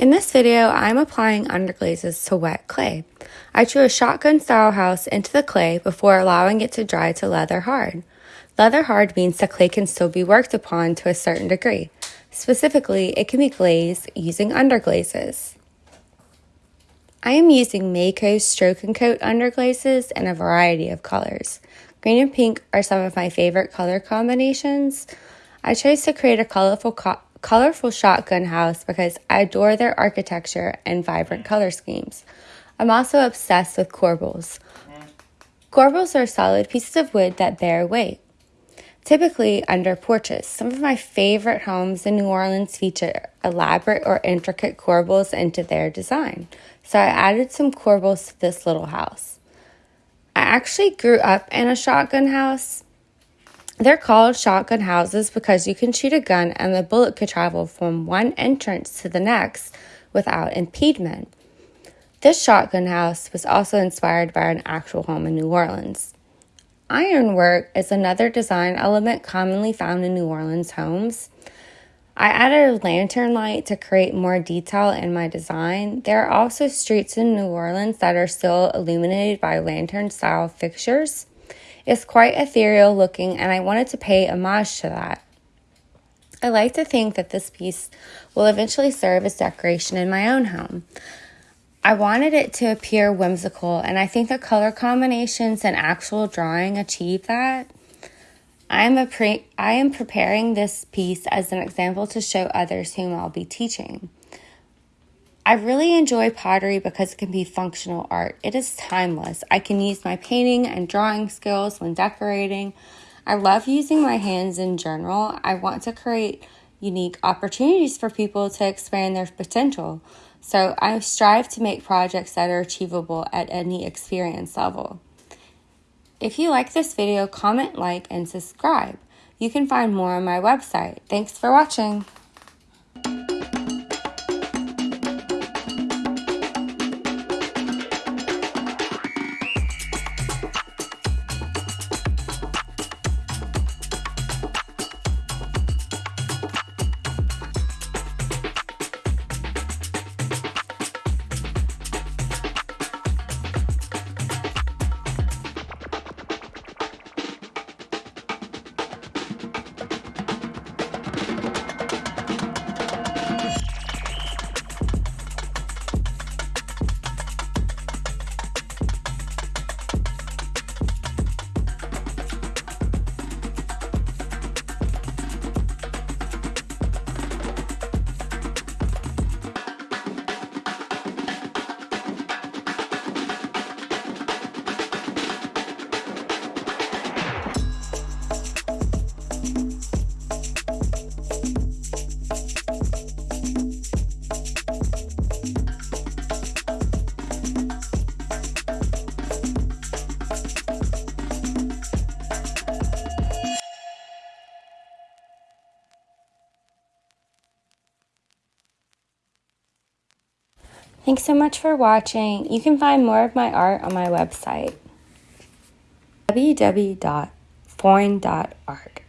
In this video, I'm applying underglazes to wet clay. I drew a shotgun style house into the clay before allowing it to dry to leather hard. Leather hard means the clay can still be worked upon to a certain degree. Specifically, it can be glazed using underglazes. I am using Mayco Stroke and Coat underglazes in a variety of colors. Green and pink are some of my favorite color combinations. I chose to create a colorful, co colorful shotgun house because I adore their architecture and vibrant color schemes. I'm also obsessed with corbels. Corbels are solid pieces of wood that bear weight. Typically under porches, some of my favorite homes in New Orleans feature elaborate or intricate corbels into their design. So I added some corbels to this little house. I actually grew up in a shotgun house. They're called shotgun houses because you can shoot a gun and the bullet could travel from one entrance to the next without impediment. This shotgun house was also inspired by an actual home in New Orleans. Ironwork is another design element commonly found in New Orleans homes. I added a lantern light to create more detail in my design. There are also streets in New Orleans that are still illuminated by lantern style fixtures. It's quite ethereal looking, and I wanted to pay homage to that. I like to think that this piece will eventually serve as decoration in my own home. I wanted it to appear whimsical, and I think the color combinations and actual drawing achieve that. I am, a pre- I am preparing this piece as an example to show others whom I'll be teaching. I really enjoy pottery because it can be functional art. It is timeless. I can use my painting and drawing skills when decorating. I love using my hands in general. I want to create unique opportunities for people to expand their potential. So I strive to make projects that are achievable at any experience level. If you like this video, comment, like, and subscribe. You can find more on my website. Thanks for watching. Thanks so much for watching. You can find more of my art on my website www.foyne.art.